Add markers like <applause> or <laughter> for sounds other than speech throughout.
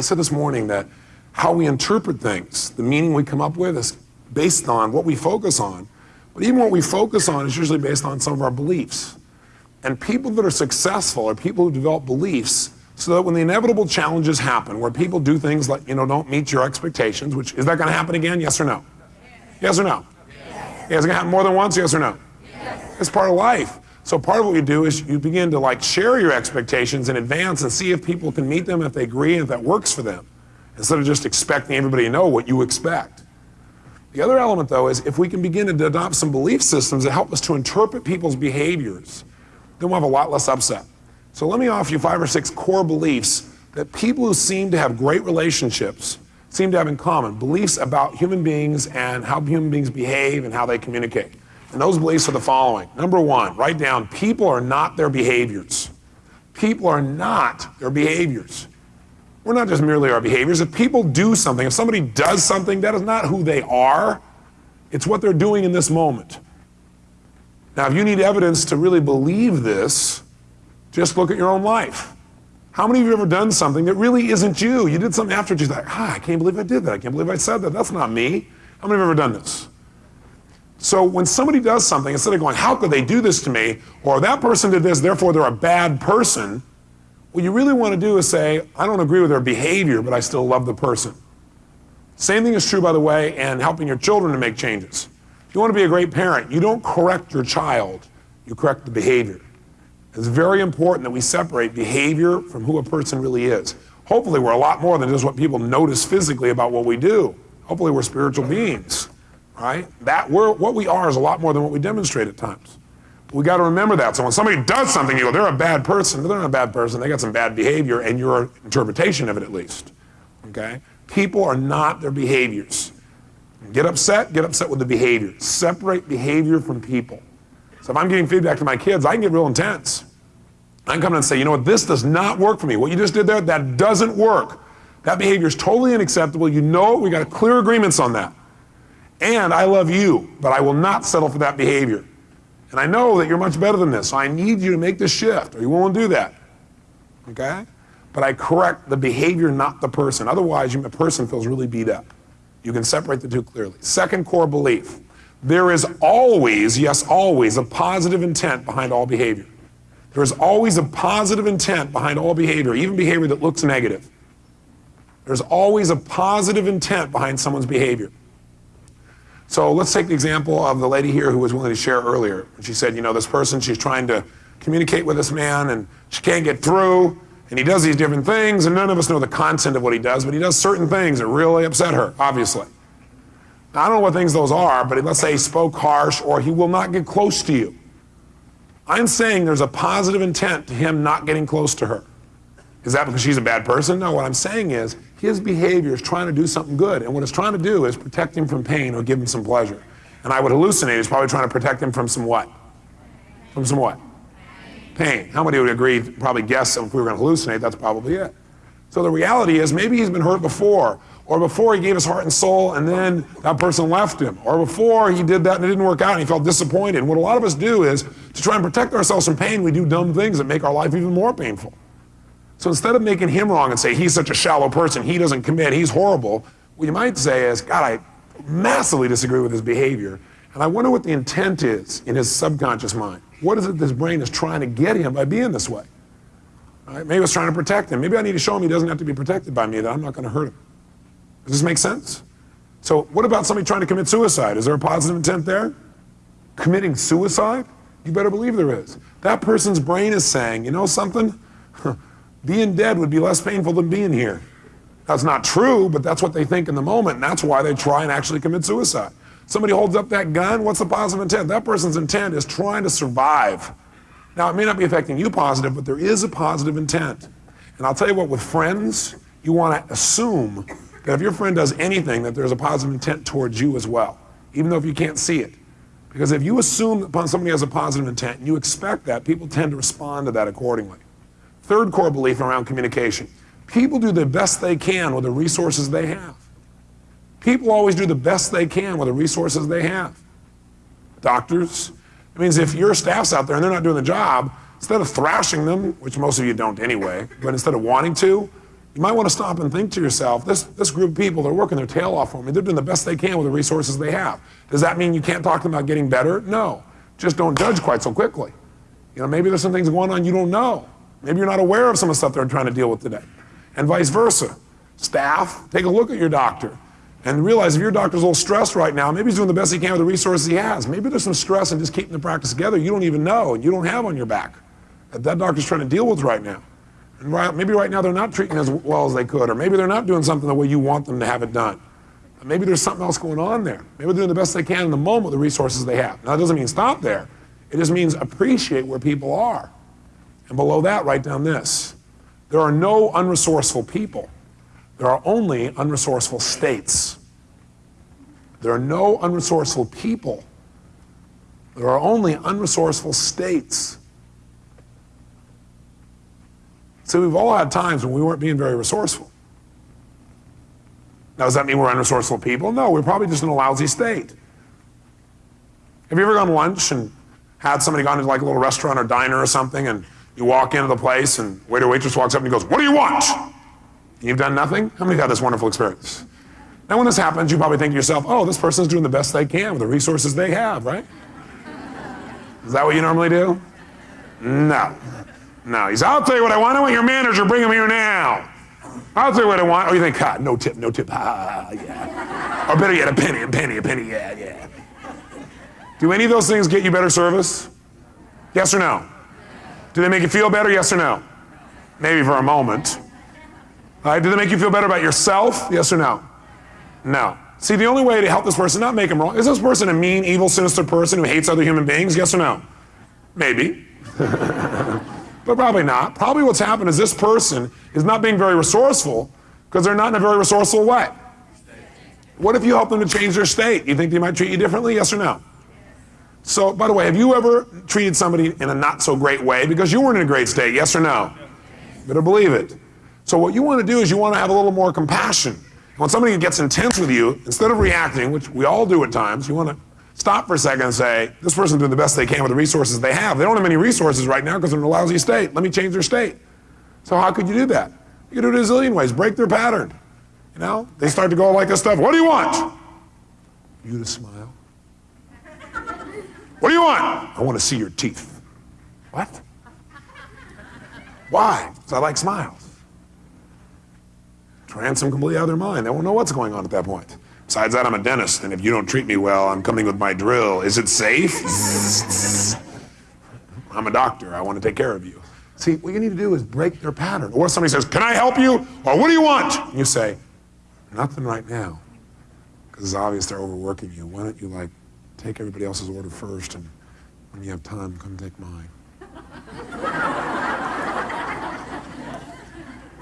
I said this morning that how we interpret things, the meaning we come up with is based on what we focus on. But even what we focus on is usually based on some of our beliefs. And people that are successful are people who develop beliefs so that when the inevitable challenges happen, where people do things like, you know, don't meet your expectations, which is that going to happen again? Yes or no? Yes, or no? Yes. Is it going to happen more than once? Yes or no? Yes. It's part of life. So part of what you do is you begin to like share your expectations in advance and see if people can meet them, if they agree, and if that works for them, instead of just expecting everybody to know what you expect. The other element, though, is if we can begin to adopt some belief systems that help us to interpret people's behaviors, then we'll have a lot less upset. So let me offer you five or six core beliefs that people who seem to have great relationships seem to have in common. Beliefs about human beings and how human beings behave and how they communicate. And those beliefs are the following. Number one, write down people are not their behaviors. People are not their behaviors. We're not just merely our behaviors. If people do something, if somebody does something, that is not who they are. It's what they're doing in this moment. Now, if you need evidence to really believe this, just look at your own life. How many of you have ever done something that really isn't you? You did something after, you're like, ah, I can't believe I did that. I can't believe I said that. That's not me. How many of you have ever done this? So when somebody does something, instead of going, how could they do this to me? Or that person did this, therefore they're a bad person. What you really want to do is say, I don't agree with their behavior, but I still love the person. Same thing is true, by the way, in helping your children to make changes. If you want to be a great parent, you don't correct your child, you correct the behavior. It's very important that we separate behavior from who a person really is. Hopefully, we're a lot more than just what people notice physically about what we do. Hopefully, we're spiritual beings, right? That we're, what we are is a lot more than what we demonstrate at times. We got to remember that. So when somebody does something, you go, they're a bad person. They're not a bad person. They got some bad behavior, and your interpretation of it, at least. Okay? People are not their behaviors. Get upset, get upset with the behavior. Separate behavior from people. So if I'm giving feedback to my kids, I can get real intense. I can come in and say, you know what, this does not work for me. What you just did there, that doesn't work. That behavior is totally unacceptable. You know. We got clear agreements on that. And I love you, but I will not settle for that behavior. And I know that you're much better than this, so I need you to make this shift. Are you willing to do that? Okay? But I correct the behavior, not the person. Otherwise, the person feels really beat up. You can separate the two clearly. Second core belief there is always, yes, always, a positive intent behind all behavior. There is always a positive intent behind all behavior, even behavior that looks negative. There's always a positive intent behind someone's behavior. So let's take the example of the lady here who was willing to share earlier. She said, you know, this person, she's trying to communicate with this man and she can't get through, and he does these different things, and none of us know the content of what he does, but he does certain things that really upset her, obviously. Now, I don't know what things those are, but let's say he spoke harsh or he will not get close to you. I'm saying there's a positive intent to him not getting close to her. Is that because she's a bad person? No, what I'm saying is his behavior is trying to do something good, and what it's trying to do is protect him from pain or give him some pleasure. And I would hallucinate he's probably trying to protect him from some what? From some what? Pain. How many would agree, probably guess if we were going to hallucinate, that's probably it. So the reality is maybe he's been hurt before, or before he gave his heart and soul and then that person left him, or before he did that and it didn't work out and he felt disappointed. And what a lot of us do is to try and protect ourselves from pain, we do dumb things that make our life even more painful. So instead of making him wrong and say he's such a shallow person, he doesn't commit, he's horrible, what you might say is, God, I massively disagree with his behavior, and I wonder what the intent is in his subconscious mind. What is it this brain is trying to get him by being this way? Right? Maybe it's trying to protect him. Maybe I need to show him he doesn't have to be protected by me, that I'm not going to hurt him. Does this make sense? So what about somebody trying to commit suicide? Is there a positive intent there? Committing suicide? You better believe there is. That person's brain is saying, you know something? <laughs> being dead would be less painful than being here. That's not true, but that's what they think in the moment, and that's why they try and actually commit suicide. Somebody holds up that gun, what's the positive intent? That person's intent is trying to survive. Now, it may not be affecting you positive, but there is a positive intent. And I'll tell you what, with friends, you want to assume that if your friend does anything, that there's a positive intent towards you as well, even though if you can't see it. Because if you assume that somebody has a positive intent and you expect that, people tend to respond to that accordingly. Third core belief around communication. People do the best they can with the resources they have. People always do the best they can with the resources they have. Doctors, it means if your staff's out there and they're not doing the job, instead of thrashing them, which most of you don't anyway, but instead of wanting to, you might want to stop and think to yourself, this, this group of people, they're working their tail off for me. They're doing the best they can with the resources they have. Does that mean you can't talk to them about getting better? No. Just don't judge quite so quickly. You know, maybe there's some things going on you don't know. Maybe you're not aware of some of the stuff they're trying to deal with today. And vice versa. Staff, take a look at your doctor and realize if your doctor's a little stressed right now, maybe he's doing the best he can with the resources he has. Maybe there's some stress in just keeping the practice together you don't even know and you don't have on your back that that doctor's trying to deal with right now. And right, maybe right now they're not treating as well as they could, or maybe they're not doing something the way you want them to have it done. Maybe there's something else going on there. Maybe they're doing the best they can in the moment with the resources they have. Now, that doesn't mean stop there. It just means appreciate where people are. And below that, write down this. There are no unresourceful people. There are only unresourceful states. There are no unresourceful people. There are only unresourceful states. So we've all had times when we weren't being very resourceful. Now, does that mean we're unresourceful people? No, we're probably just in a lousy state. Have you ever gone to lunch and had somebody gone to like a little restaurant or diner or something, and you walk into the place and waiter waitress walks up and he goes, "What do you want?" You've done nothing. How many had this wonderful experience? Now, when this happens, you probably think to yourself, "Oh, this person's doing the best they can with the resources they have, right?" Is that what you normally do? No. No. He's, I'll tell you what I want. I want your manager. Bring him here now. I'll tell you what I want. Oh, you think, God, no tip, no tip. Ah, yeah. Or better yet, a penny, a penny, a penny. Yeah, yeah. Do any of those things get you better service? Yes or no? Do they make you feel better? Yes or no? Maybe for a moment. All right, do they make you feel better about yourself? Yes or no? No. See, the only way to help this person not make them wrong is this person a mean, evil, sinister person who hates other human beings? Yes or no? Maybe. <laughs> but probably not. Probably what's happened is this person is not being very resourceful because they're not in a very resourceful way. What if you help them to change their state? You think they might treat you differently? Yes or no? So, by the way, have you ever treated somebody in a not so great way because you weren't in a great state? Yes or no? Better believe it. So, what you want to do is you want to have a little more compassion. When somebody gets intense with you, instead of reacting, which we all do at times, you want to stop for a second and say, this person's doing the best they can with the resources they have. They don't have any resources right now because they're in a lousy state. Let me change their state. So, how could you do that? You could do it a zillion ways. Break their pattern. You know, they start to go like this stuff. What do you want? You to smile. What do you want? I want to see your teeth. What? Why? Because I like smiles. Trance them completely out of their mind. They won't know what's going on at that point. Besides that, I'm a dentist, and if you don't treat me well, I'm coming with my drill. Is it safe? <laughs> I'm a doctor. I want to take care of you. See, what you need to do is break their pattern. Or somebody says, Can I help you? Or what do you want? And you say, Nothing right now. Because it's obvious they're overworking you. Why don't you, like, take everybody else's order first, and when you have time, come take mine? <laughs>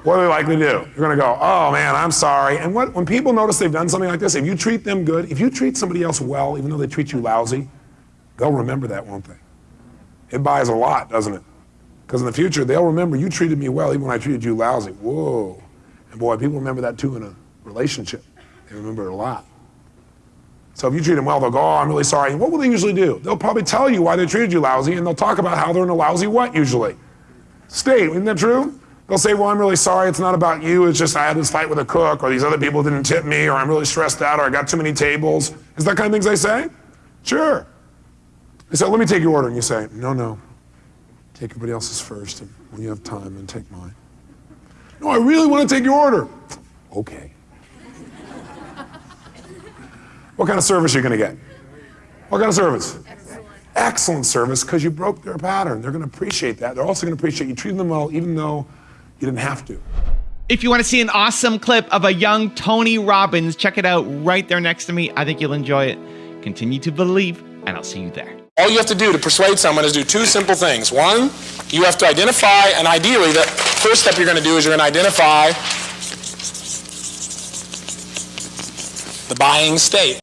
what are they likely to do? You're going to go, oh man, I'm sorry. And what, when people notice they've done something like this, if you treat them good, if you treat somebody else well, even though they treat you lousy, they'll remember that, won't they? It buys a lot, doesn't it? Because in the future, they'll remember you treated me well even when I treated you lousy. Whoa. And boy, people remember that too in a relationship. They remember it a lot. So if you treat them well, they'll go, oh, I'm really sorry. What will they usually do? They'll probably tell you why they treated you lousy, and they'll talk about how they're in a lousy what usually? State, isn't that true? They'll say, well, I'm really sorry, it's not about you, it's just I had this fight with a cook, or these other people didn't tip me, or I'm really stressed out, or I got too many tables. Is that kind of things they say? Sure. They say, let me take your order. And you say, no, no. Take everybody else's first, and when you have time, then take mine. No, I really want to take your order. Okay. What kind of service are you going to get? What kind of service? Excellent, Excellent service because you broke their pattern. They're going to appreciate that. They're also going to appreciate you treating them well even though you didn't have to. If you want to see an awesome clip of a young Tony Robbins, check it out right there next to me. I think you'll enjoy it. Continue to believe, and I'll see you there. All you have to do to persuade someone is do two simple things. One, you have to identify, and ideally, the first step you're going to do is you're going to identify the buying state.